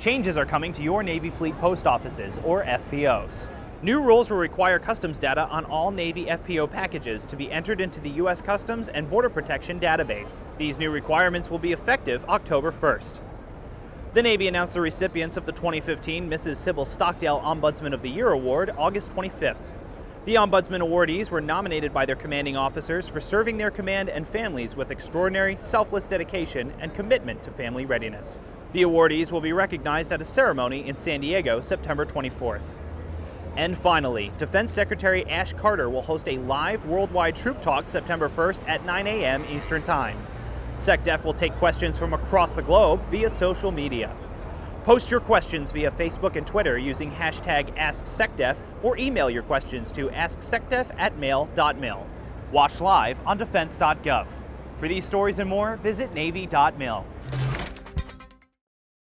Changes are coming to your Navy Fleet Post Offices, or FPOs. New rules will require customs data on all Navy FPO packages to be entered into the U.S. Customs and Border Protection database. These new requirements will be effective October 1st. The Navy announced the recipients of the 2015 Mrs. Sybil Stockdale Ombudsman of the Year Award August 25th. The Ombudsman awardees were nominated by their commanding officers for serving their command and families with extraordinary, selfless dedication and commitment to family readiness. The awardees will be recognized at a ceremony in San Diego September 24th. And finally, Defense Secretary Ash Carter will host a live worldwide troop talk September 1st at 9 a.m. Eastern Time. SecDef will take questions from across the globe via social media. Post your questions via Facebook and Twitter using hashtag AskSecDef or email your questions to asksecdef at mail.mil. Watch live on defense.gov. For these stories and more, visit Navy.mil.